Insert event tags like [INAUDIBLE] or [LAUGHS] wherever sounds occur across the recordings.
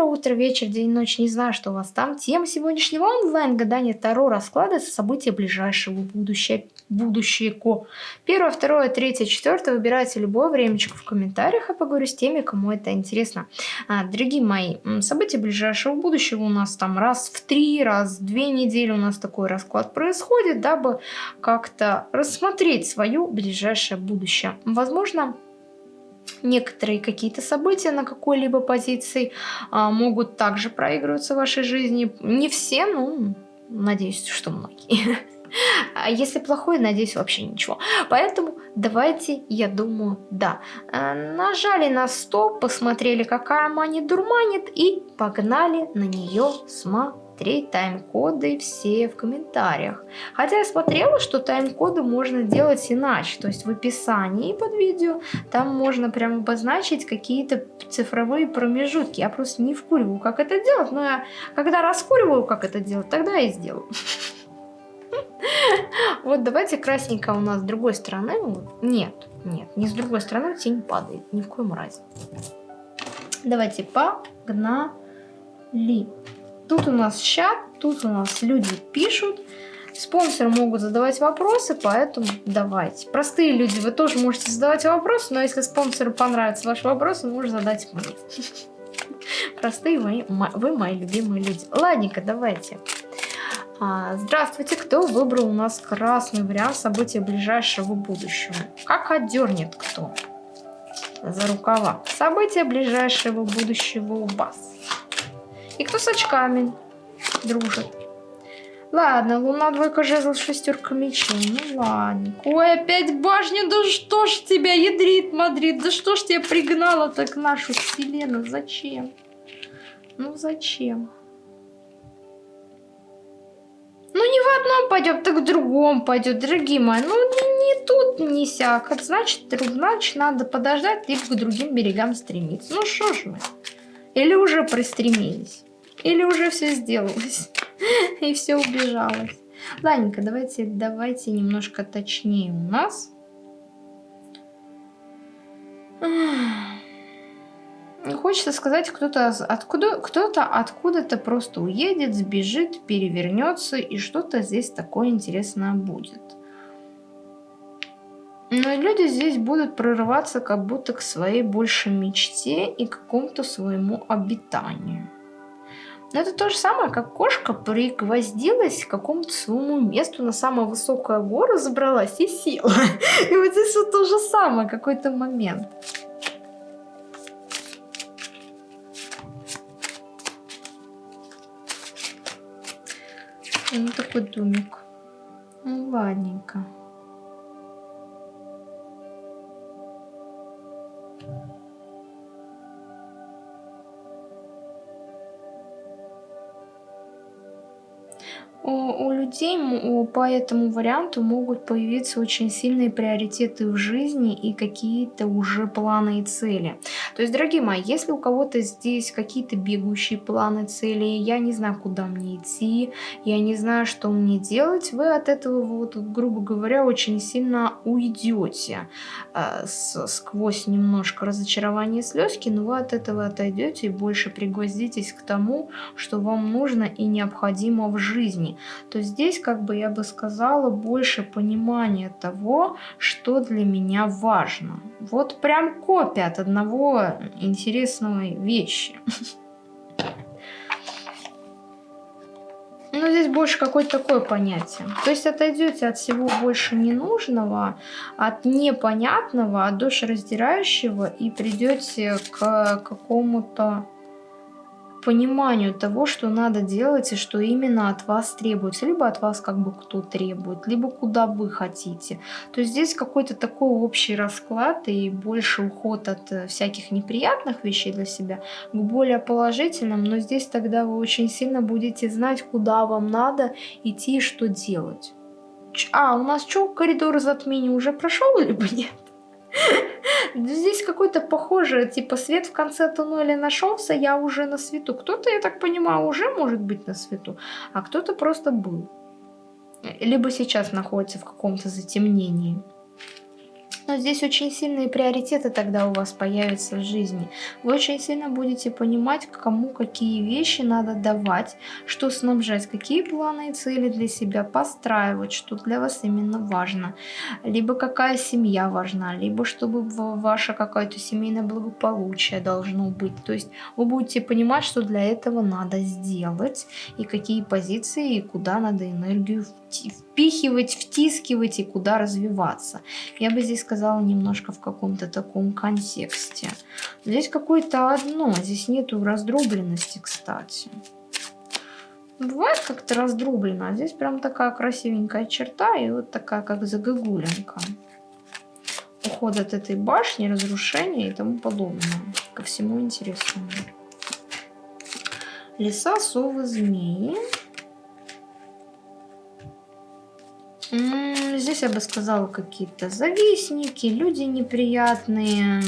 Доброе утро, вечер, день, ночь, не знаю, что у вас там. Тема сегодняшнего онлайн-гадания Таро раскладывается события ближайшего будущего. Будущего. Первое, второе, третье, четвертое. Выбирайте любое времечко в комментариях, я поговорю с теми, кому это интересно. А, дорогие мои, события ближайшего будущего у нас там раз в три, раз в две недели у нас такой расклад происходит, дабы как-то рассмотреть свое ближайшее будущее. Возможно, некоторые какие-то события на какой-либо позиции а, могут также проигрываться в вашей жизни. Не все, ну, надеюсь, что многие. А если плохой, надеюсь, вообще ничего. Поэтому давайте, я думаю, да. А, нажали на стоп, посмотрели, какая мани дурманит, и погнали на нее смотреть смотреть тайм-коды все в комментариях. Хотя я смотрела, что тайм-коды можно делать иначе. То есть в описании под видео там можно прям обозначить какие-то цифровые промежутки. Я просто не вкуриваю, как это делать. Но я когда раскуриваю, как это делать, тогда и сделаю. [LAUGHS] Вот давайте красненько у нас с другой стороны. Нет, нет, не с другой стороны тень падает. Ни в коем разе. Давайте погнали. Тут у нас чат, тут у нас люди пишут. Спонсоры могут задавать вопросы, поэтому давайте. Простые люди, вы тоже можете задавать вопросы, но если спонсору понравится ваш вопрос, он может задать мне. [LAUGHS] Простые вы, вы мои любимые люди. Ладненько, давайте. А, здравствуйте, кто выбрал у нас красный вариант события ближайшего будущего? Как отдернет кто? За рукава. События ближайшего будущего у вас. И кто с очками дружит? Ладно, луна, двойка, жезл, шестерка мечей. Ну ладно. Ой, опять башня, да что ж тебя ядрит, Мадрид? Да что ж тебя пригнало так нашу вселенную? Зачем? Ну зачем? Ну не в одном пойдем, так в другом пойдет, дорогие мои. Ну не, не тут, не сяк. Значит, значит, надо подождать, либо к другим берегам стремиться. Ну что ж мы? Или уже пристремились? Или уже все сделалось [LAUGHS] и все убежалось. Ладненько, давайте, давайте немножко точнее у нас. Хочется сказать, кто-то откуда, кто-то откуда-то просто уедет, сбежит, перевернется, и что-то здесь такое интересное будет. Но люди здесь будут прорываться как будто к своей большей мечте и какому-то своему обитанию. Но это то же самое, как кошка пригвоздилась к какому-то своему месту на самую высокую гору, забралась и села. И вот здесь вот то же самое, какой-то момент. Ну, такой домик. Ну, ладненько. Людей по этому варианту могут появиться очень сильные приоритеты в жизни и какие-то уже планы и цели. То есть, дорогие мои, если у кого-то здесь какие-то бегущие планы, цели, я не знаю, куда мне идти, я не знаю, что мне делать, вы от этого, вот, грубо говоря, очень сильно уйдете э, сквозь немножко разочарование слезки, но вы от этого отойдете и больше пригвоздитесь к тому, что вам нужно и необходимо в жизни то здесь, как бы я бы сказала, больше понимания того, что для меня важно. Вот прям копия от одного интересной вещи. Ну, здесь больше какое-то такое понятие. То есть отойдете от всего больше ненужного, от непонятного, от душераздирающего и придете к какому-то пониманию того, что надо делать и что именно от вас требуется. Либо от вас как бы кто требует, либо куда вы хотите. То есть здесь какой-то такой общий расклад и больше уход от э, всяких неприятных вещей для себя к более положительным. Но здесь тогда вы очень сильно будете знать, куда вам надо идти и что делать. А, у нас что, коридор затмения уже прошел, либо нет? Здесь какой-то похожий, типа свет в конце туннеля нашелся, я уже на свету. Кто-то, я так понимаю, уже может быть на свету, а кто-то просто был. Либо сейчас находится в каком-то затемнении. Но здесь очень сильные приоритеты тогда у вас появятся в жизни. Вы очень сильно будете понимать, кому какие вещи надо давать, что снабжать, какие планы и цели для себя постраивать, что для вас именно важно. Либо какая семья важна, либо чтобы ваше какое-то семейное благополучие должно быть. То есть вы будете понимать, что для этого надо сделать, и какие позиции, и куда надо энергию впихивать, втискивать и куда развиваться. Я бы здесь сказала немножко в каком-то таком контексте. Здесь какое-то одно, здесь нету раздробленности, кстати. Бывает как-то раздроблено, а здесь прям такая красивенькая черта и вот такая как загогулинка. Уход от этой башни, разрушение и тому подобное. Ко всему интересному. Леса, совы, змеи. Здесь я бы сказала какие-то завистники, люди неприятные.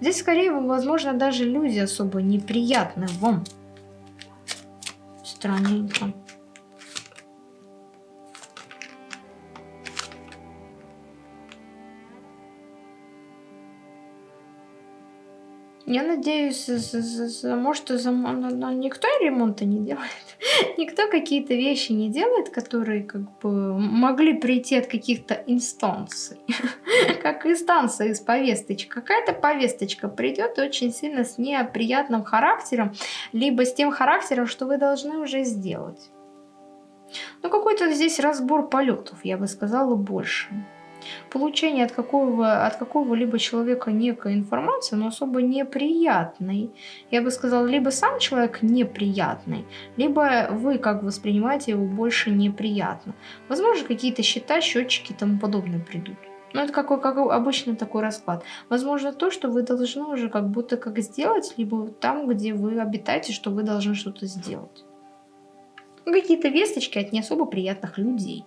Здесь скорее, возможно, даже люди особо неприятны вам. Странненько. Я надеюсь, может, никто ремонта не делает. [LAUGHS] никто какие-то вещи не делает, которые как бы могли прийти от каких-то инстанций. [LAUGHS] как инстанция из повесточек. Какая-то повесточка придет очень сильно с неприятным характером, либо с тем характером, что вы должны уже сделать. Ну, какой-то здесь разбор полетов, я бы сказала, больше получение от какого, от какого-либо человека некой информации, но особо неприятной. Я бы сказала, либо сам человек неприятный, либо вы как воспринимаете его больше неприятно. Возможно, какие-то счета, счетчики и тому подобное придут. Но это какой, как обычно такой расклад. Возможно, то, что вы должны уже как будто как сделать, либо там, где вы обитаете, что вы должны что-то сделать. Какие-то весточки от не особо приятных людей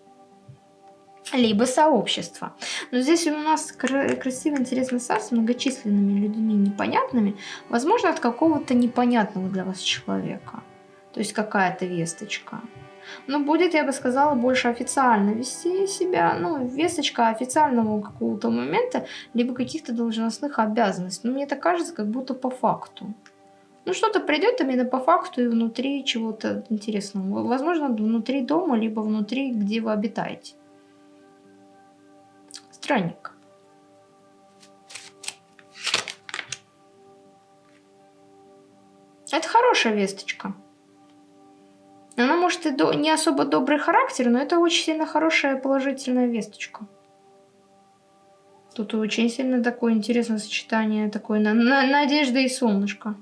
либо сообщество. Но здесь у нас красивый, интересный сайт с многочисленными людьми непонятными, возможно, от какого-то непонятного для вас человека. То есть какая-то весточка. Но будет, я бы сказала, больше официально вести себя, ну, весточка официального какого-то момента, либо каких-то должностных обязанностей. Но мне это кажется, как будто по факту. Ну, что-то придет именно по факту и внутри чего-то интересного. Возможно, внутри дома, либо внутри, где вы обитаете странник. Это хорошая весточка. Она может и до, не особо добрый характер, но это очень сильно хорошая положительная весточка. Тут очень сильно такое интересное сочетание, такое на, на, надежда и солнышко.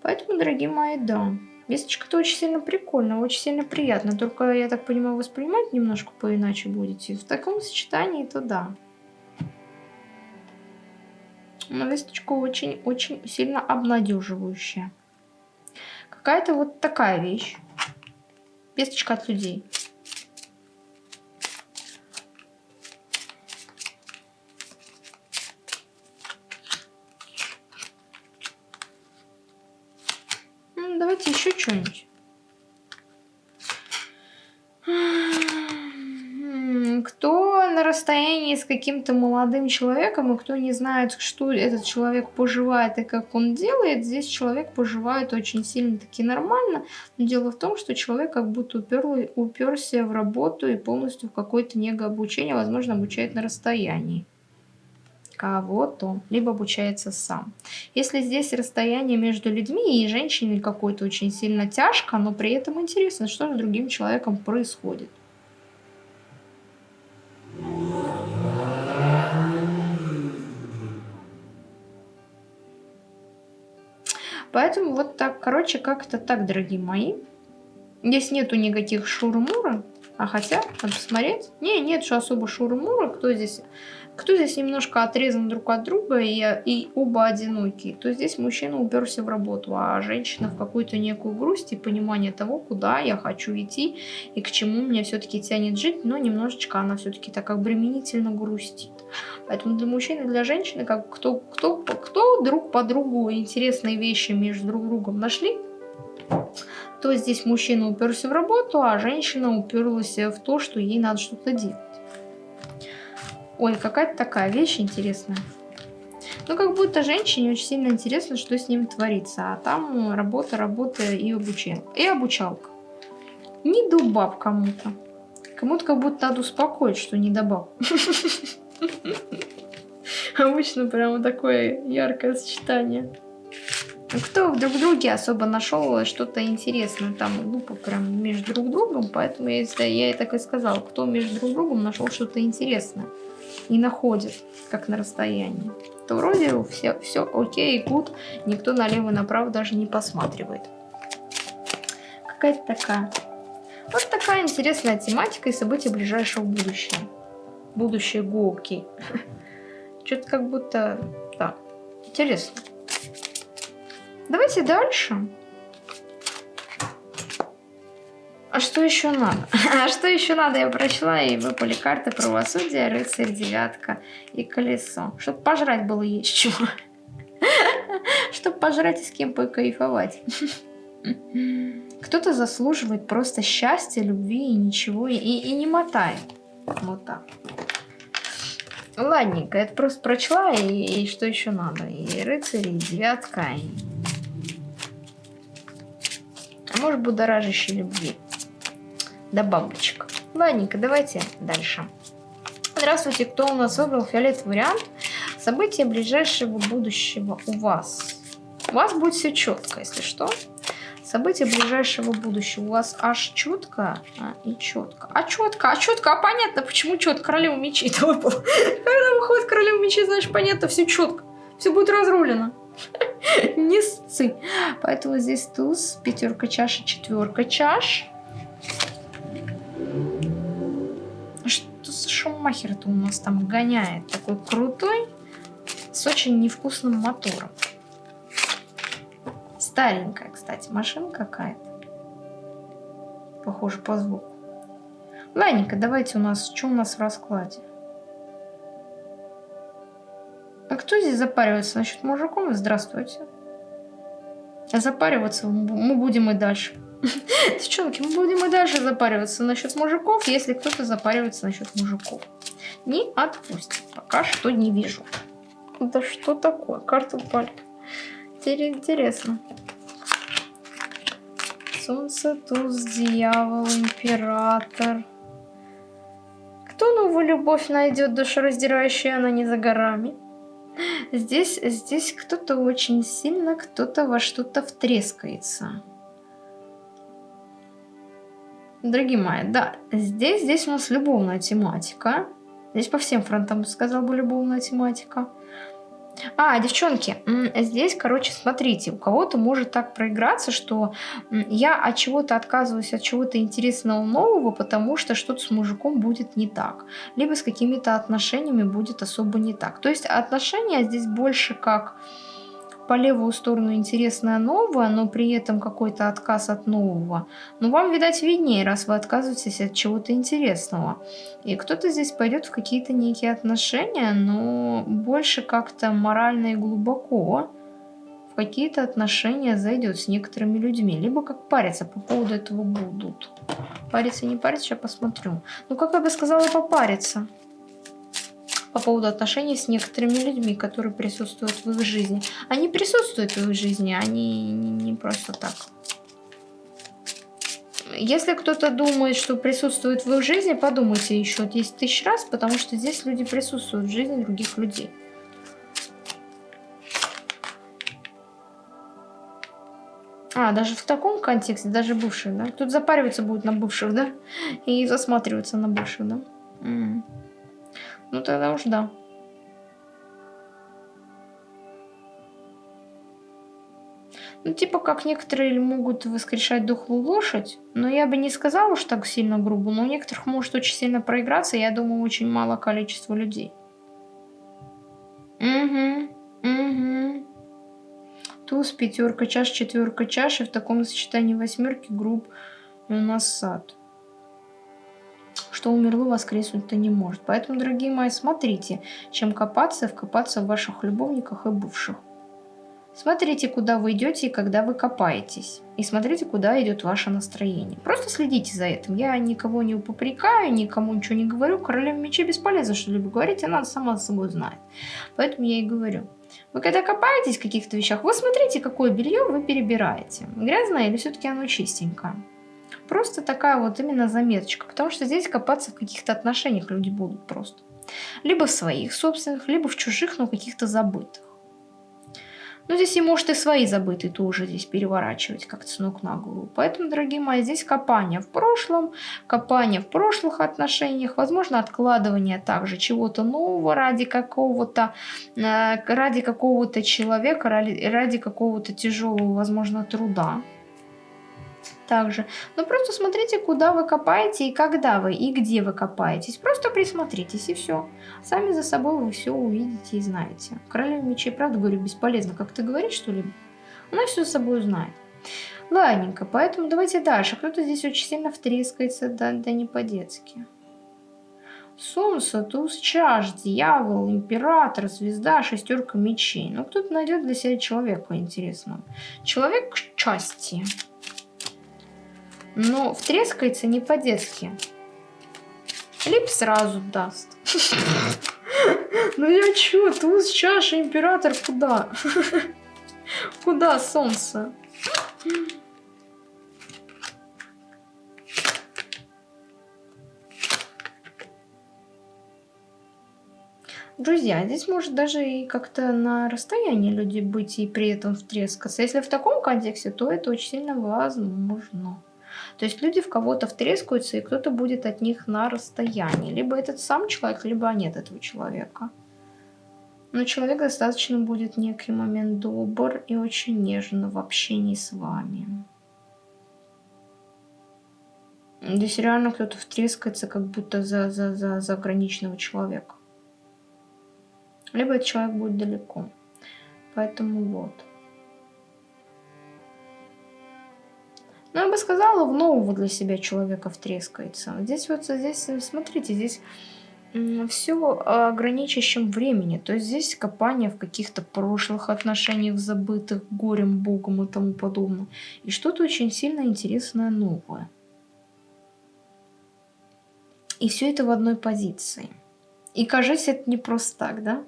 Поэтому, дорогие мои, да. Весточка-то очень сильно прикольно, очень сильно приятно. Только, я так понимаю, воспринимать немножко поиначе будете. В таком сочетании, то да. Но весточка очень-очень сильно обнадеживающая. Какая-то вот такая вещь. Весточка от людей. Каким-то молодым человеком, и кто не знает, что этот человек поживает и как он делает, здесь человек поживает очень сильно-таки нормально. Но дело в том, что человек как будто упер, уперся в работу и полностью в какое-то негообучение, возможно, обучает на расстоянии кого-то, либо обучается сам. Если здесь расстояние между людьми и женщиной какой-то очень сильно тяжко, но при этом интересно, что с другим человеком происходит. Поэтому вот так, короче, как-то так, дорогие мои. Здесь нету никаких шурмура, а хотя, надо посмотреть. Не, нет что особо шурмура, кто здесь кто здесь немножко отрезан друг от друга и, и оба одинокие, то здесь мужчина уперся в работу, а женщина в какую-то некую грусть и понимание того, куда я хочу идти и к чему меня все-таки тянет жить, но немножечко она все-таки так обременительно грустит. Поэтому для мужчины для женщины, как кто, кто, кто друг по другу интересные вещи между друг другом нашли, то здесь мужчина уперся в работу, а женщина уперлась в то, что ей надо что-то делать. Ой, какая-то такая вещь интересная. Ну, как будто женщине очень сильно интересно, что с ним творится. А там работа, работа и обучение. И обучалка. Не дубаб кому-то. Кому-то как будто надо успокоить, что не добав. [LAUGHS] [LAUGHS] Обычно прямо такое яркое сочетание. Кто в друг друге особо нашел что-то интересное, там глупо прям между друг другом, поэтому я, я и так и сказала, кто между друг другом нашел что-то интересное и находит, как на расстоянии, то вроде все, все окей, гуд, никто налево и направо даже не посматривает. Какая-то такая вот такая интересная тематика и события ближайшего будущего. Будущее окей. Что-то как будто... Да, интересно. Давайте дальше. А что еще надо? [LAUGHS] А что еще надо? Я прочла, и выпали карты правосудия, рыцарь, девятка и колесо. Чтобы пожрать было есть чего. [LAUGHS] Чтобы пожрать и с кем покайфовать. [LAUGHS] Кто-то заслуживает просто счастья, любви и ничего, и, и не мотает. Вот так. Ладненько, это просто прочла, и, и что еще надо? И рыцарь, и девятка, и... А может, будоражащей любви. Да бабочек. Ладненько, давайте дальше. Здравствуйте, кто у нас выбрал фиолетовый вариант? События ближайшего будущего у вас. У вас будет все четко, если что. События ближайшего будущего. У вас аж четко а, и четко. А четко, а четко, а понятно, почему четко. Королева мечей это выпал. [LAUGHS] Когда выходит королева мечей, значит, понятно, все четко. Все будет разрулено. [LAUGHS] Не сцы. Поэтому здесь туз, пятерка чаш и четверка чаш. Что за шумахер-то у нас там гоняет? Такой крутой, с очень невкусным мотором. Старенькая, кстати, машина какая-то. Похоже по звуку. Ладненько, давайте у нас... Что у нас в раскладе? А кто здесь запаривается насчет мужиков? Здравствуйте. Запариваться мы будем и дальше. [LAUGHS] Девчонки, мы будем и дальше запариваться насчет мужиков, если кто-то запаривается насчет мужиков. Не отпустит. Пока что не вижу. Да что такое? Карта упали. Интересно. Солнце, туз, дьявол, император. Кто новую любовь найдет, душераздирающая она не за горами? Здесь, здесь кто-то очень сильно, кто-то во что-то втрескается. Дорогие мои, да, здесь, здесь у нас любовная тематика. Здесь по всем фронтам, сказал бы, любовная тематика. А, девчонки, здесь, короче, смотрите, у кого-то может так проиграться, что я от чего-то отказываюсь, от чего-то интересного нового, потому что что-то с мужиком будет не так. Либо с какими-то отношениями будет особо не так. То есть отношения здесь больше как по левую сторону интересное новое, но при этом какой-то отказ от нового. Но вам, видать, виднее, раз вы отказываетесь от чего-то интересного. И кто-то здесь пойдет в какие-то некие отношения, но больше как-то морально и глубоко в какие-то отношения зайдет с некоторыми людьми. Либо как париться по поводу этого будут. Париться, не париться, сейчас посмотрю. Ну, как я бы сказала, попариться по поводу отношений с некоторыми людьми, которые присутствуют в их жизни. Они присутствуют в их жизни, они не просто так. Если кто-то думает, что присутствует в их жизни, подумайте еще 10 тысяч раз, потому что здесь люди присутствуют в жизни других людей. А, даже в таком контексте, даже бывших, да? Тут запариваться будут на бывших, да? И засматриваться на бывших, да? -м. Ну тогда уж да. Ну, типа, как некоторые могут воскрешать дохлую лошадь, но я бы не сказала уж так сильно грубо, но у некоторых может очень сильно проиграться, я думаю, очень мало количество людей. Угу, угу. Туз, пятерка, чаш, четверка, чаш, и в таком сочетании восьмерки групп у нас сад что умерло, воскреснуть-то не может. Поэтому, дорогие мои, смотрите, чем копаться, вкопаться в ваших любовниках и бывших. Смотрите, куда вы идете и когда вы копаетесь. И смотрите, куда идет ваше настроение. Просто следите за этим. Я никого не попрекаю, никому ничего не говорю. Королева мечей бесполезно что-либо говорить, она сама собой знает. Поэтому я и говорю. Вы когда копаетесь в каких-то вещах, вы смотрите, какое белье вы перебираете. Грязное или все-таки оно чистенькое. Просто такая вот именно заметочка. Потому что здесь копаться в каких-то отношениях люди будут просто. Либо в своих собственных, либо в чужих, но каких-то забытых. Но здесь и может и свои забытые тоже здесь переворачивать как-то с ног на голову. Поэтому, дорогие мои, здесь копание в прошлом, копание в прошлых отношениях, возможно, откладывание также чего-то нового ради какого-то э, ради какого-то человека, ради, ради какого-то тяжелого, возможно, труда также. Но просто смотрите, куда вы копаете и когда вы, и где вы копаетесь. Просто присмотритесь и все. Сами за собой вы все увидите и знаете. Королева мечей, правда говорю, бесполезно как-то говорить что-либо. Она все за собой знает. Ладненько, поэтому давайте дальше. Кто-то здесь очень сильно втрескается, да, да не по-детски. Солнце, туз чаш, дьявол, император, звезда, шестерка мечей. Ну, кто-то найдет для себя человека интересного. Человек части. Но втрескается не по-детски. Либо сразу даст. [LAUGHS] Ну я чё, туз, чаша, император, куда? [LAUGHS] Куда солнце? Друзья, здесь может даже и как-то на расстоянии люди быть и при этом втрескаться. Если в таком контексте, то это очень сильно возможно. То есть люди в кого-то втрескаются, и кто-то будет от них на расстоянии. Либо этот сам человек, либо нет этого человека. Но человек достаточно будет некий момент добр и очень нежно в общении с вами. Здесь реально кто-то втрескается, как будто за, за, за заграничного человека. Либо этот человек будет далеко. Поэтому вот. Но ну, я бы сказала, в нового для себя человека втрескается. Здесь вот, здесь, смотрите, здесь все о времени. То есть здесь копание в каких-то прошлых отношениях, забытых горем, богом и тому подобное. И что-то очень сильно интересное новое. И все это в одной позиции. И кажется, это не просто так, да?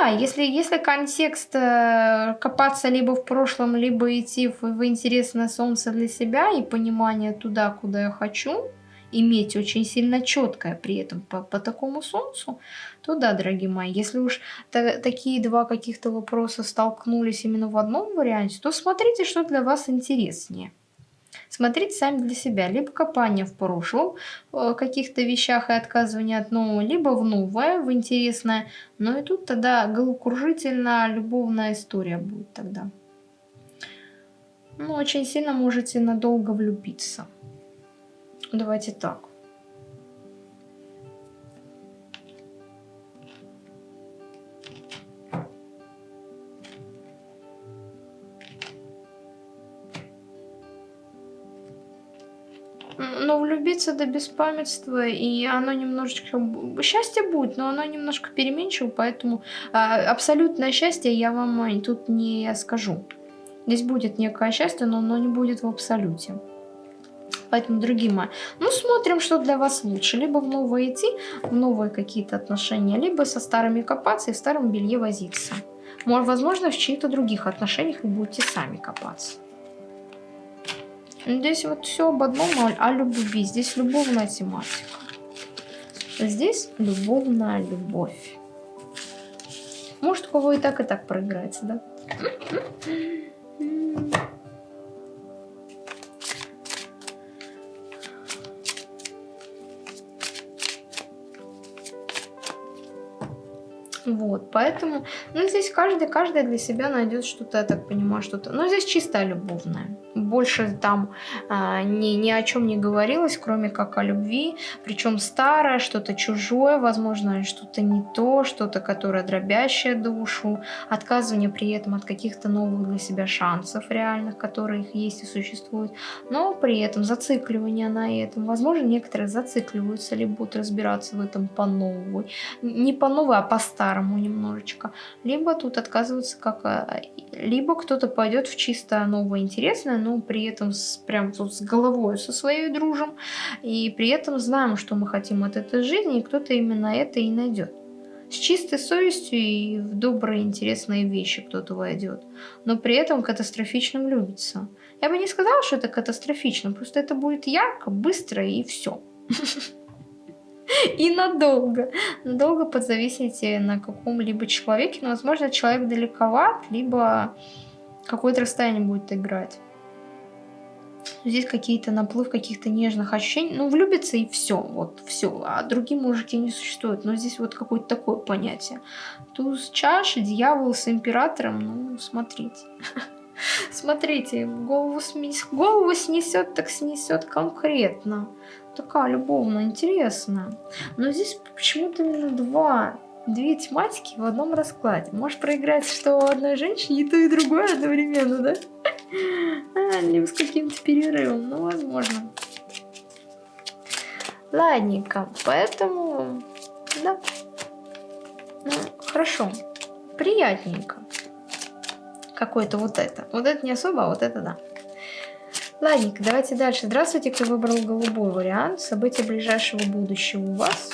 Да, если, если контекст э, копаться либо в прошлом, либо идти в, в интересное солнце для себя и понимание туда, куда я хочу, иметь очень сильно четкое при этом по, по такому солнцу, то да, дорогие мои, если уж та, такие два каких-то вопроса столкнулись именно в одном варианте, то смотрите, что для вас интереснее. Смотрите сами для себя. Либо копание в прошлом, в каких-то вещах и отказывание от нового, либо в новое, в интересное. Но и тут тогда головокружительная любовная история будет тогда. Ну, очень сильно можете надолго влюбиться. Давайте так. Влюбиться до беспамятства, и оно немножечко... Счастье будет, но оно немножко переменчиво, поэтому а, абсолютное счастье я вам тут не скажу. Здесь будет некое счастье, но оно не будет в абсолюте. Поэтому, дорогие мои, ну смотрим, что для вас лучше. Либо в новое идти, в новые какие-то отношения, либо со старыми копаться и в старом белье возиться. Может, возможно, в чьих-то других отношениях вы будете сами копаться. Здесь вот все об одном, о любви. Здесь любовная тематика. Здесь любовная любовь. Может, у кого и так, и так проиграется, да? Вот, поэтому, ну, здесь каждый, каждый для себя найдет что-то, я так понимаю, что-то. Но здесь чисто любовное больше там а, ни, ни о чем не говорилось, кроме как о любви, причем старое, что-то чужое, возможно, что-то не то, что-то, которое дробящее душу, отказывание при этом от каких-то новых для себя шансов реальных, которые их есть и существуют, но при этом зацикливание на этом. Возможно, некоторые зацикливаются, либо будут разбираться в этом по новой, не по новой, а по старому немножечко, либо тут отказываются как, а, либо кто-то пойдет в чисто новое интересное, но при этом с, прям тут с головой со своей дружим, и при этом знаем, что мы хотим от этой жизни, и кто-то именно это и найдет. С чистой совестью и в добрые, интересные вещи кто-то войдет, но при этом катастрофично влюбится. Я бы не сказала, что это катастрофично, просто это будет ярко, быстро и все. [LAUGHS] [LAUGHS] И надолго. Надолго подзависите на каком-либо человеке. Но, возможно, человек далековат, либо какое-то расстояние будет играть. Здесь какие-то наплыв каких-то нежных ощущений. Ну, влюбиться и все. Вот все. А другие мужики не существуют. Но здесь вот какое-то такое понятие. Туз чаши, дьявол с императором. Ну, смотрите. [LAUGHS] Смотрите, голову, голову снесет, так снесет конкретно. Такая любовно интересная. Но здесь почему-то именно два две тематики в одном раскладе. Можешь проиграть, что у одной женщины и то, и другое одновременно, да? А, [LAUGHS] либо с каким-то перерывом, ну, возможно. Ладненько, поэтому, да. Ну, хорошо, приятненько. Какое-то вот это. Вот это не особо, а вот это да. Ладненько, давайте дальше. Здравствуйте, кто выбрал голубой вариант. События ближайшего будущего у вас.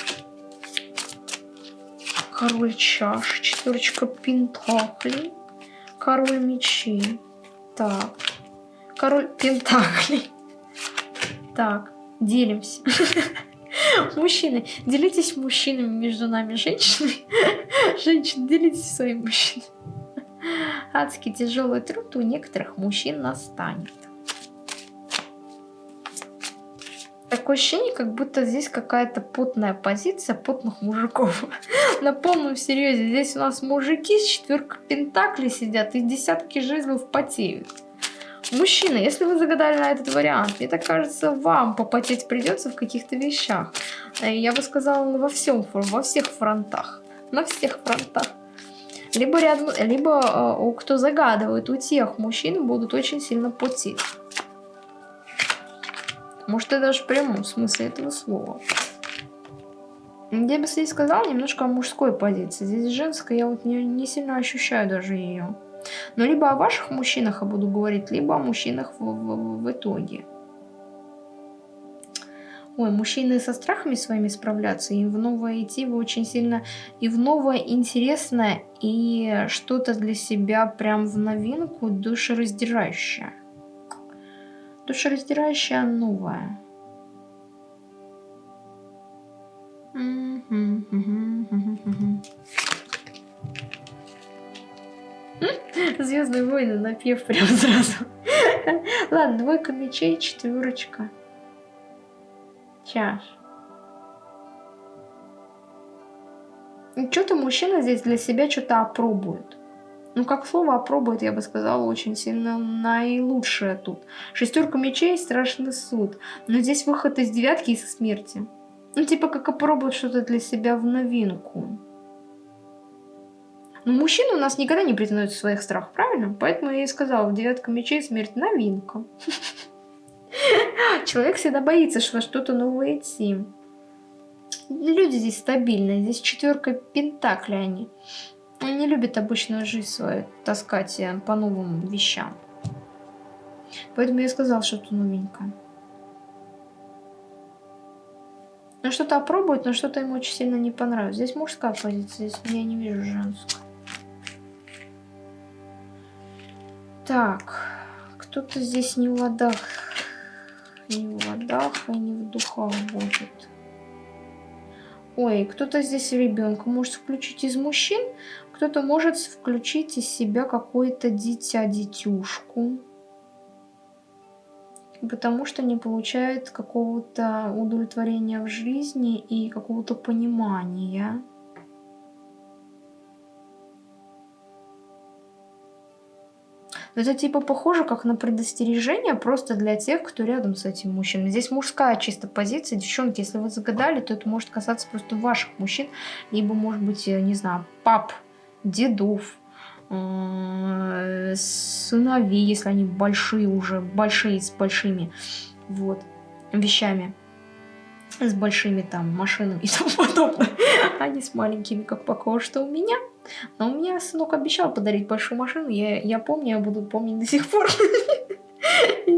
Король чаш, четверочка пентаклей, король мечей. Так, король пентаклей. Так, делимся. [LAUGHS] Мужчины, делитесь мужчинами между нами, женщинами. [LAUGHS] Женщины, делитесь своим мужчинами. Адский тяжелый труд у некоторых мужчин настанет. Такое ощущение, как будто здесь какая-то потная позиция потных мужиков. [LAUGHS] На полном серьезе. Здесь у нас мужики с четверкой пентаклей сидят и десятки жезлов потеют. Мужчина, если вы загадали на этот вариант, мне так кажется, вам попотеть придется в каких-то вещах. Э, я бы сказала, во всем, во всех фронтах. На всех фронтах. Либо, рядом, либо э, кто загадывает, у тех мужчин будут очень сильно потеть. Может, это даже в прямом смысле этого слова. Я бы здесь сказал немножко о мужской позиции. Здесь женская, я вот не, не сильно ощущаю даже ее. Но либо о ваших мужчинах я буду говорить, либо о мужчинах в, в, в итоге. Ой, мужчины со страхами своими справляться, и в новое идти вы очень сильно, и в новое интересное, и что-то для себя прям в новинку душераздирающее душераздирающая новая. Звездные войны напев прям сразу. Ладно, двойка мечей, четверочка. Чаш. Что-то мужчина здесь для себя что-то опробует. Ну, как слово опробует, я бы сказала, очень сильно наилучшее тут. Шестерка мечей, страшный суд. Но здесь выход из девятки и со смерти. Ну, типа, как опробует что-то для себя в новинку. Но мужчины у нас никогда не признают своих страхов, правильно? Поэтому я и сказала, в девятка мечей смерть новинка. [LAUGHS] Человек всегда боится, что что-то новое идти. Люди здесь стабильные, здесь четверка пентакли они. Он не любит обычную жизнь свою таскать по новым вещам. Поэтому я сказал что-то новенькое. Ну что-то опробует, но что-то ему очень сильно не понравилось. Здесь мужская позиция, здесь я не вижу женскую. Так, кто-то здесь не в ладах, не в ладах и не в духах будет. Ой, кто-то здесь ребенка может включить из мужчин, кто-то может включить из себя какое-то дитя-детюшку, потому что не получает какого-то удовлетворения в жизни и какого-то понимания. Это типа похоже как на предостережение просто для тех, кто рядом с этим мужчиной. Здесь мужская чисто позиция. Девчонки, если вы загадали, то это может касаться просто ваших мужчин. Либо, может быть, не знаю, пап, дедов, э, сыновей, если они большие уже, большие с большими вот, вещами с большими там машинами и [LAUGHS] тому подобное, а не с маленькими, как пока что у меня. Но у меня сынок обещал подарить большую машину, я, я помню, я буду помнить до сих пор. [LAUGHS]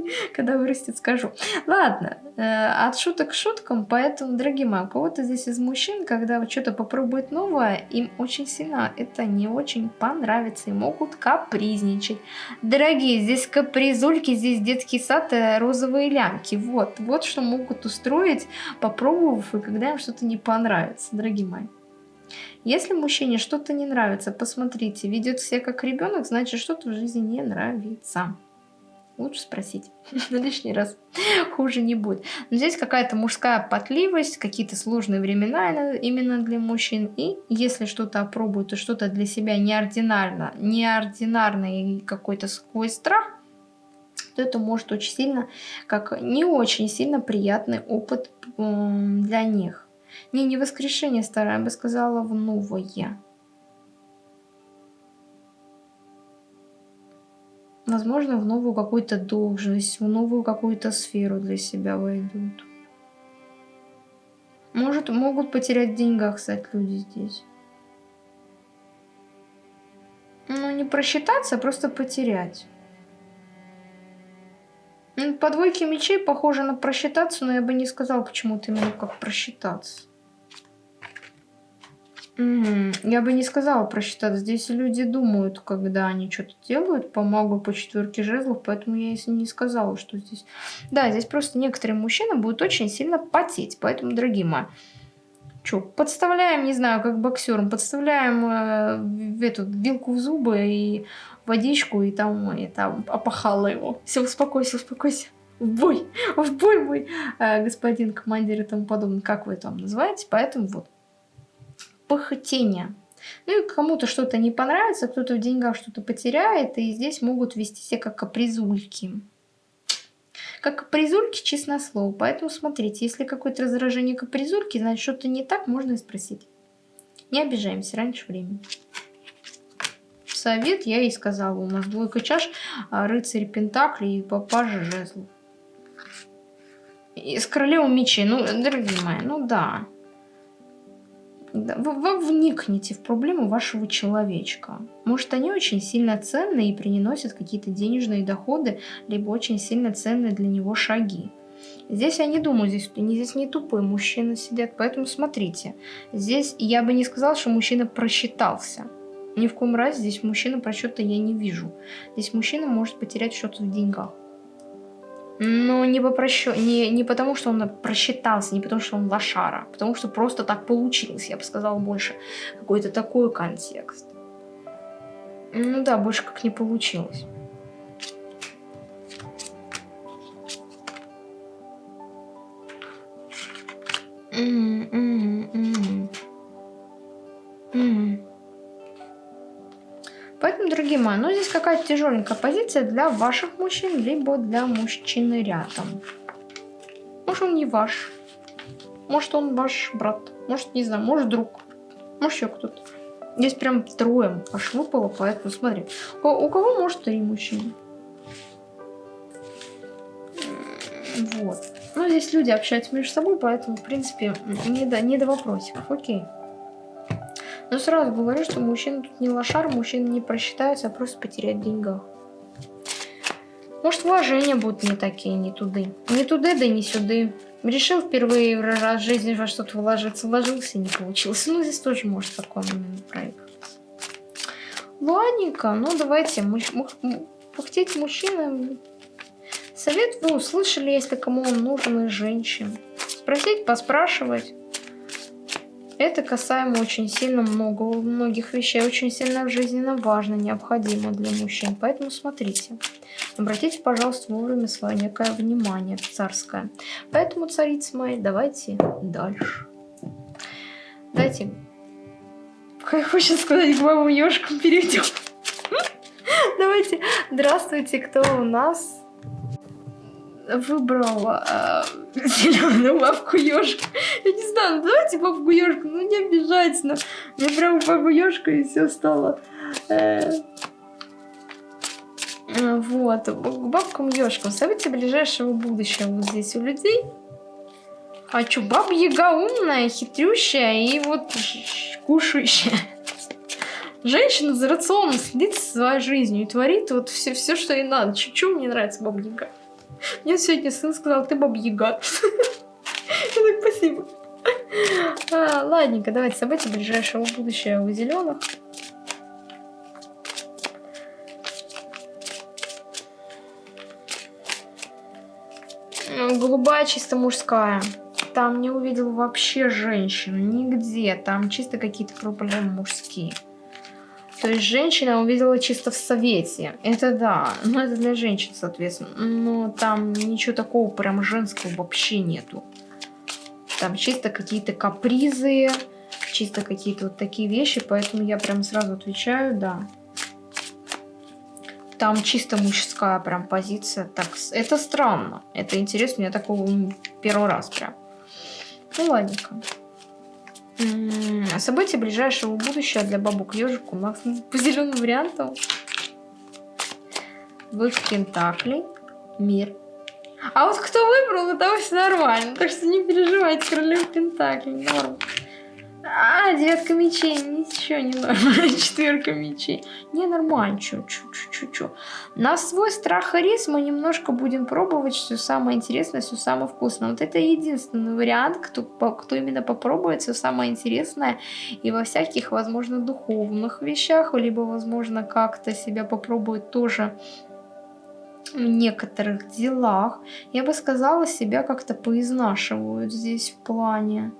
[LAUGHS] Когда вырастет, скажу. Ладно, э, от шуток к шуткам, поэтому, дорогие мои, у кого-то здесь из мужчин, когда что-то попробует новое, им очень сильно это не очень понравится и могут капризничать. Дорогие, здесь капризульки, здесь детский сад, э, розовые лямки. Вот, вот что могут устроить, попробовав, и когда им что-то не понравится, дорогие мои. Если мужчине что-то не нравится, посмотрите, ведет себя как ребенок, значит что-то в жизни не нравится лучше спросить. [LAUGHS] На лишний раз [LAUGHS] хуже не будет. Но здесь какая-то мужская потливость, какие-то сложные времена именно для мужчин. И если что-то опробуют, то что-то для себя неординарно, неординарный какой-то свой страх, то это может очень сильно, как не очень сильно приятный опыт для них. Не, не воскрешение старое, я бы сказала, в новое. Возможно, в новую какую-то должность, в новую какую-то сферу для себя войдут. Может, могут потерять в деньгах, кстати, люди здесь. Ну, не просчитаться, а просто потерять. По двойке мечей похоже на просчитаться, но я бы не сказал почему-то именно как просчитаться. Угу. Я бы не сказала просчитать. Здесь люди думают, когда они что-то делают по магу, по четверке жезлов, поэтому я не сказала, что здесь... Да, здесь просто некоторые мужчины будут очень сильно потеть, поэтому, дорогие мои, что, подставляем, не знаю, как боксером, подставляем э, эту вилку в зубы и водичку, и там это опахало его. Все, успокойся, успокойся. В бой, в бой мой э, господин командир и тому подобное, как вы там называете, поэтому вот похотение. Ну и кому-то что-то не понравится, кто-то в деньгах что-то потеряет, и здесь могут вести себя как капризульки. Как капризульки, честное слово. Поэтому смотрите, если какое-то раздражение капризульки, значит что-то не так, можно и спросить. Не обижаемся раньше времени. Совет я и сказала. У нас двойка чаш, а, рыцарь пентаклей и папажа жезлов. И с королевом мечей. Ну, дорогие мои, ну да. Вы, вникните в проблему вашего человечка. Может, они очень сильно ценны и приносят какие-то денежные доходы, либо очень сильно ценные для него шаги. Здесь я не думаю, здесь, здесь не тупые мужчины сидят, поэтому смотрите. Здесь я бы не сказала, что мужчина просчитался. Ни в коем разе здесь мужчина просчета я не вижу. Здесь мужчина может потерять что-то в деньгах. Но не, по просчё... не, не потому, что он просчитался, не потому, что он лошара, а потому что просто так получилось, я бы сказала больше. Какой-то такой контекст. Ну да, больше как не получилось. Mm -hmm, mm Поэтому, дорогие мои, ну здесь какая-то тяжеленькая позиция для ваших мужчин, либо для мужчины рядом. Может он не ваш, может он ваш брат, может не знаю, может друг, может еще кто-то. Здесь прям трое аж выпало, поэтому смотри. У, у кого может три мужчины? Вот. Ну, здесь люди общаются между собой, поэтому, в принципе, не до, не до вопросиков. Окей. Но сразу говорю, что мужчина тут не лошар, мужчина не просчитается, а просто потерять деньгах. Может, вложения будут не такие, не туды. Не туды, да не сюды. Решил впервые раз в жизни во что-то вложиться, вложился, не получилось. Ну, здесь тоже может такой момент проигрываться. Ладненько, ну давайте, муж, муж, пухтеть мужчина. Совет вы услышали, если кому он нужен из женщин. Спросить, поспрашивать. Это касаемо очень сильно много, многих вещей, очень сильно жизненно важно, необходимо для мужчин. Поэтому смотрите. Обратите, пожалуйста, вовремя свое некое внимание царское. Поэтому, царицы мои, давайте дальше. Дайте, как хочется сказать, к бабам ешкам перейдем. Давайте, здравствуйте, кто у нас выбрал э, [LAUGHS] зеленую бабку ежку. Я не знаю, ну давайте бабку ежку, ну не обижайтесь, но мне прям бабку ежку и все стало. Э, вот, к бабкам ежкам. События ближайшего будущего вот здесь у людей. А чё, баба Яга умная, хитрющая и вот кушающая. Женщина за рационом следит за своей жизнью и творит вот все, все что ей надо. Чуть-чуть мне нравится баба Яга. Мне сегодня сын сказал, ты баба Яга. [LAUGHS] Я так, спасибо. А, ладненько, давайте события ближайшего будущего у зеленых. Голубая чисто мужская. Там не увидел вообще женщину, нигде. Там чисто какие-то проблемы мужские. То есть женщина увидела чисто в совете. Это да, но это для женщин, соответственно. Но там ничего такого прям женского вообще нету. Там чисто какие-то капризы, чисто какие-то вот такие вещи, поэтому я прям сразу отвечаю, да. Там чисто мужская прям позиция. Так, это странно. Это интересно, я такого первый раз прям. Ну, ладненько. События ближайшего будущего для бабок ежик у нас [LAUGHS] по зеленым вариантам. Вы в Пентакли. Мир. А вот кто выбрал, это все нормально. Так что не переживайте, королев Пентакли. Норм. А, девятка мечей, ничего не нормально. [LAUGHS] Четверка мечей. Не нормально, чу чу чу чу чу На свой страх и риск мы немножко будем пробовать все самое интересное, все самое вкусное. Вот это единственный вариант, кто, кто именно попробует все самое интересное и во всяких, возможно, духовных вещах, либо, возможно, как-то себя попробует тоже в некоторых делах. Я бы сказала, себя как-то поизнашивают здесь в плане.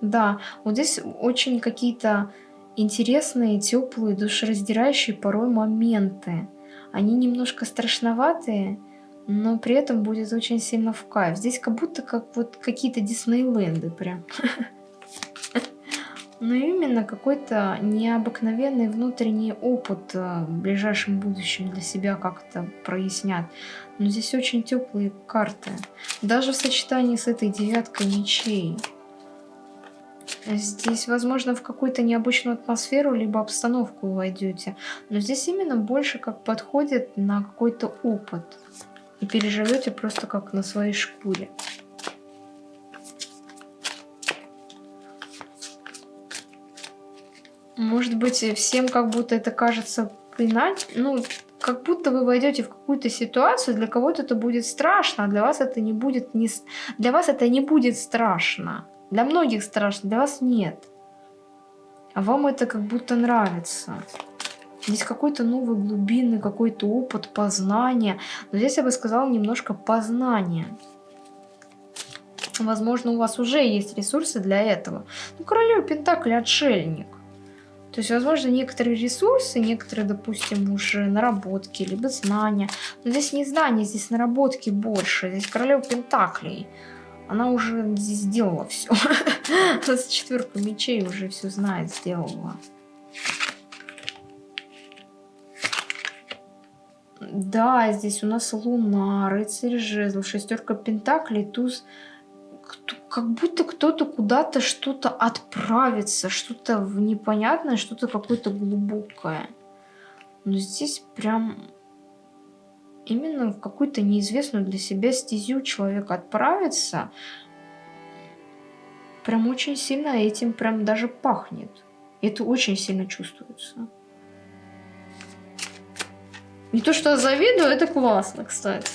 Да, вот здесь очень какие-то интересные, теплые, душераздирающие порой моменты. Они немножко страшноватые, но при этом будет очень сильно в кайф. Здесь как будто как вот какие-то Диснейленды прям. [LAUGHS] Но именно какой-то необыкновенный внутренний опыт э, в ближайшем будущем для себя как-то прояснят. Но здесь очень теплые карты. Даже в сочетании с этой девяткой мечей. Здесь, возможно, в какую-то необычную атмосферу, либо обстановку войдете. Но здесь именно больше как подходит на какой-то опыт. И переживете просто как на своей шкуре. Может быть, всем как будто это кажется иначе, ну, как будто вы войдете в какую-то ситуацию, для кого-то это будет страшно, а для вас это не будет не, для вас это не будет страшно. Для многих страшно, для вас нет. А вам это как будто нравится. Здесь какой-то новый глубинный какой-то опыт познания. Но здесь я бы сказала немножко познания. Возможно, у вас уже есть ресурсы для этого. Ну, королева Пентакли отшельник. То есть, возможно, некоторые ресурсы, некоторые, допустим, уже наработки, либо знания. Но здесь не знания, здесь наработки больше. Здесь королева Пентаклей. Она уже сделала все. [LAUGHS] С четверку мечей уже все знает, сделала. Да, здесь у нас Луна, рыцарь жезлов, шестерка пентаклей, туз. Как будто кто-то куда-то что-то отправится, что-то непонятное, что-то какое-то глубокое. Но здесь прям именно в какую-то неизвестную для себя стезю человек отправится, прям очень сильно этим прям даже пахнет. Это очень сильно чувствуется. Не то, что я завидую, это классно, кстати.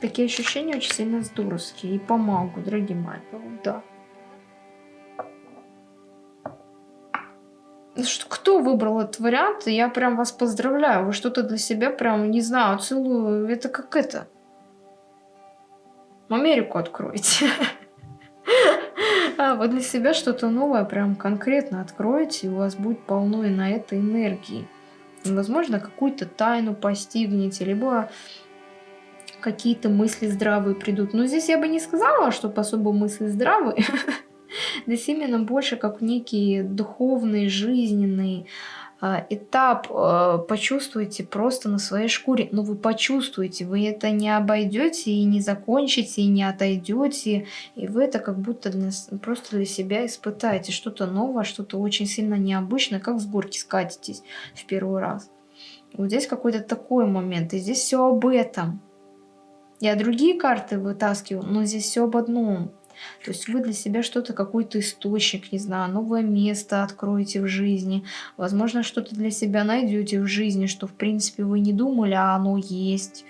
Такие ощущения очень сильно здоровские. И помогу, дорогие мои. Да. Кто выбрал этот вариант? Я прям вас поздравляю. Вы что-то для себя прям, не знаю, целую. Это как это? Америку откроете. [LAUGHS] А вы для себя что-то новое прям конкретно откроете, и у вас будет полно и на это энергии. Возможно, какую-то тайну постигнете, либо какие-то мысли здравые придут. Но здесь я бы не сказала, что особо мысли здравые. [LAUGHS] [LAUGHS] Здесь именно больше как некий духовный, жизненный а, этап а, почувствуете просто на своей шкуре. Но вы почувствуете, вы это не обойдете и не закончите, и не отойдете. И вы это как будто для, просто для себя испытаете. Что-то новое, что-то очень сильно необычное, как с горки скатитесь в первый раз. Вот здесь какой-то такой момент, и здесь все об этом. Я другие карты вытаскиваю, но здесь все об одном. То есть вы для себя что-то, какой-то источник, не знаю, новое место откроете в жизни. Возможно, что-то для себя найдете в жизни, что в принципе вы не думали, а оно есть.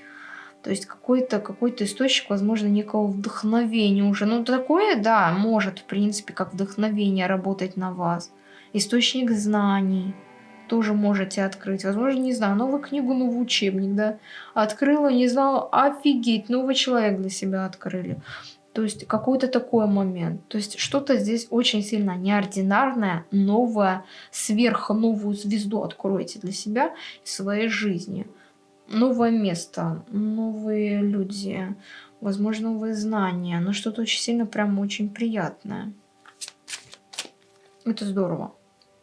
То есть какой-то какой, -то, источник, возможно, некого вдохновения уже. Ну, такое, да, может, в принципе, как вдохновение работать на вас. Источник знаний тоже можете открыть. Возможно, не знаю, новую книгу, новый учебник, да. Открыла, не знала, офигеть, новый человек для себя открыли. То есть какой-то такой момент. То есть что-то здесь очень сильно неординарное, новое, сверхновую звезду откроете для себя и своей жизни. Новое место, новые люди, возможно, новые знания, но что-то очень сильно прям очень приятное. Это здорово.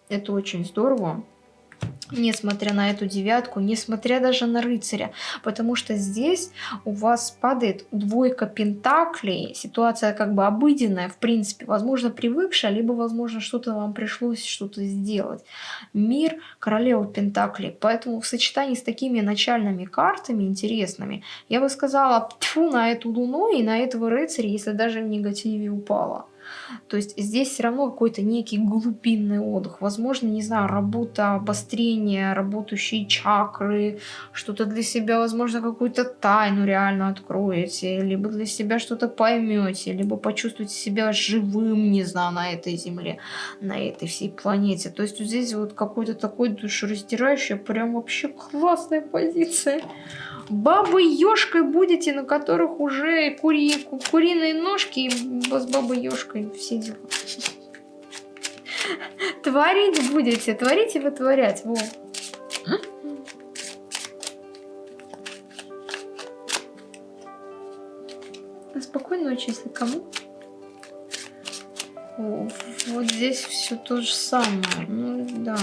Это очень здорово несмотря на эту девятку, несмотря даже на рыцаря, потому что здесь у вас падает двойка пентаклей, ситуация как бы обыденная, в принципе, возможно, привыкшая, либо, возможно, что-то вам пришлось что-то сделать. Мир, королева пентаклей, поэтому в сочетании с такими начальными картами интересными, я бы сказала, тьфу на эту луну и на этого рыцаря, если даже в негативе упала. То есть здесь все равно какой-то некий глубинный отдых. Возможно, не знаю, работа, обострение, работающие чакры, что-то для себя, возможно, какую-то тайну реально откроете, либо для себя что-то поймете, либо почувствуете себя живым, не знаю, на этой земле, на этой всей планете. То есть вот здесь вот какой-то такой душераздирающий, прям вообще классная позиция бабой-ёшкой будете, на которых уже кури, куриные ножки и с бабой-ёшкой все дела. Творить будете, творить и вытворять. Во. Спокойной ночи, если кому. Вот здесь все то же самое. Ну да.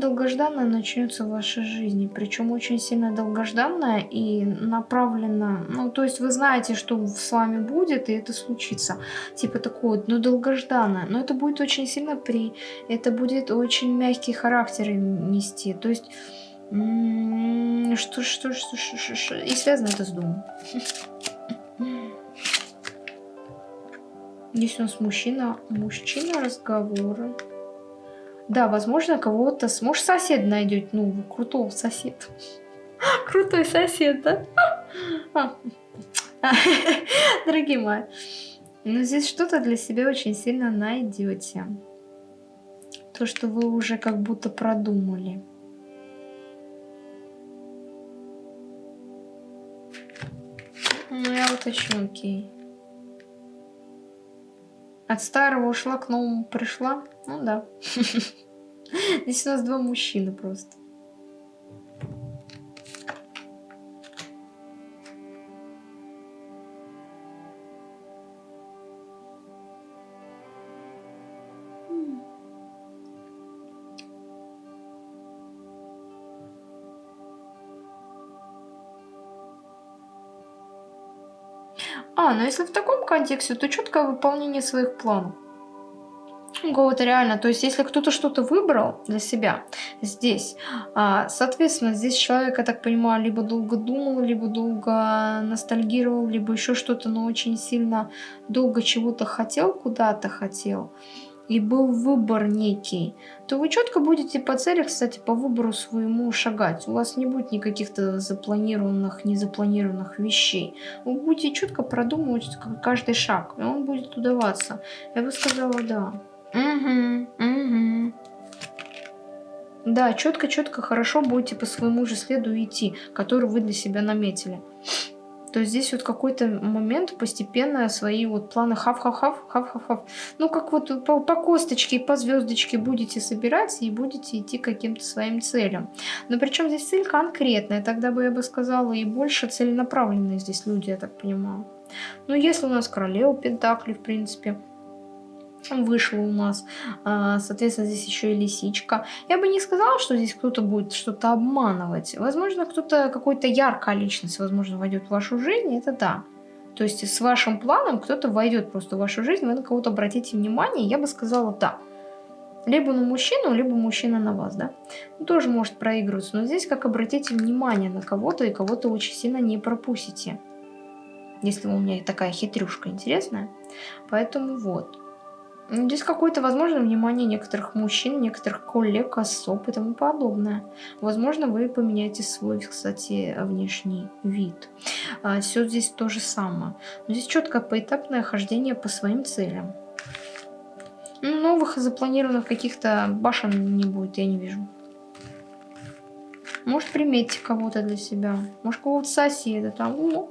Долгожданное начнется в вашей жизни, причем очень сильно долгожданное и направлено, ну то есть вы знаете, что с вами будет, и это случится, типа такое, ну долгожданное, но это будет очень сильно при, это будет очень мягкий характер нести, то есть что, что, что, что, что, и связано это с домом. Здесь у нас мужчина, мужчина разговоры. Да, возможно, кого-то... Может, сосед найдет. Ну, крутого соседа. [LAUGHS] Крутой сосед, да? [LAUGHS] А. [LAUGHS] Дорогие мои. Но здесь что-то для себя очень сильно найдете. То, что вы уже как будто продумали. Ну, я уточню, окей. От старого ушла, к новому пришла. Ну да. [LAUGHS] Здесь у нас два мужчины просто. А, ну если в таком контексте, то четкое выполнение своих планов. Кого-то реально, то есть если кто-то что-то выбрал для себя здесь, а, соответственно, здесь человек, я так понимаю, либо долго думал, либо долго ностальгировал, либо еще что-то, но очень сильно долго чего-то хотел, куда-то хотел, и был выбор некий, то вы четко будете по цели, кстати, по выбору своему шагать. У вас не будет никаких-то запланированных, незапланированных вещей. Вы будете четко продумывать каждый шаг, и он будет удаваться. Я бы сказала, да. Угу, угу. Да, четко-четко, хорошо будете по своему же следу идти, который вы для себя наметили. То здесь вот какой-то момент постепенно свои вот планы хав-хав-хав, хав-хав-хав. Ну, как вот по, по косточке по звездочке будете собирать и будете идти к каким-то своим целям. Но причем здесь цель конкретная, тогда бы я бы сказала, и больше целенаправленные здесь люди, я так понимаю. Ну, если у нас королева Пентакли, в принципе, вышла у нас, а, соответственно, здесь еще и лисичка. Я бы не сказала, что здесь кто-то будет что-то обманывать. Возможно, кто-то, какой-то яркая личность, возможно, войдет в вашу жизнь, это да. То есть с вашим планом кто-то войдет просто в вашу жизнь, вы на кого-то обратите внимание, я бы сказала да. Либо на мужчину, либо мужчина на вас, да. Ну, тоже может проигрываться, но здесь как обратите внимание на кого-то и кого-то очень сильно не пропустите. Если у меня такая хитрюшка интересная. Поэтому вот. Здесь какое-то, возможно, внимание некоторых мужчин, некоторых коллег, особ и тому подобное. Возможно, вы поменяете свой, кстати, внешний вид. А, все здесь то же самое. Но здесь четкое поэтапное хождение по своим целям. Новых запланированных каких-то башен не будет, я не вижу. Может, приметьте кого-то для себя. Может, кого-то соседа там. О,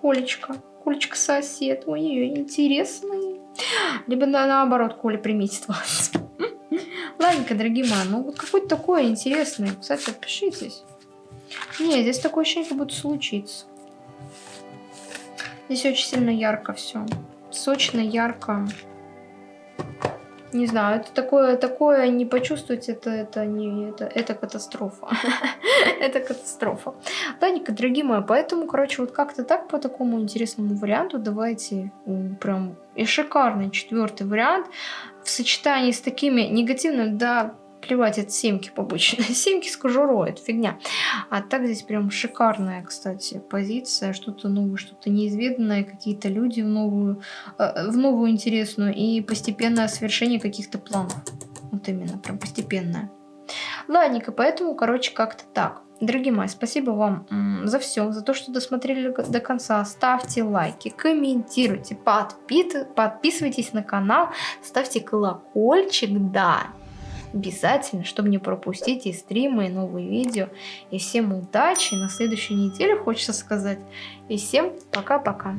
Колечко. Колечко сосед. Ой, интересный. Либо на, наоборот, Коля приметит вас. [LAUGHS] Ладненько, дорогие мои, ну вот какой-то такой интересный. Кстати, отпишитесь. Не, здесь такое ощущение, как будто случится. Здесь очень сильно ярко все. Сочно, ярко. Не знаю, это такое, такое не почувствовать, это, это, не, это, это катастрофа. [LAUGHS] это катастрофа. Ладненько, дорогие мои, поэтому, короче, вот как-то так по такому интересному варианту давайте прям и шикарный четвертый вариант в сочетании с такими негативными, да, плевать, это семки побочные. [LAUGHS] семки с кожурой, это фигня. А так здесь прям шикарная, кстати, позиция. Что-то новое, что-то неизведанное, какие-то люди в новую, э, в новую интересную и постепенное совершение каких-то планов. Вот именно, прям постепенное. Ладненько, поэтому, короче, как-то так. Дорогие мои, спасибо вам за все, за то, что досмотрели до конца. Ставьте лайки, комментируйте, подписывайтесь на канал, ставьте колокольчик, да, обязательно, чтобы не пропустить и стримы, и новые видео. И всем удачи на следующей неделе, хочется сказать. И всем пока-пока.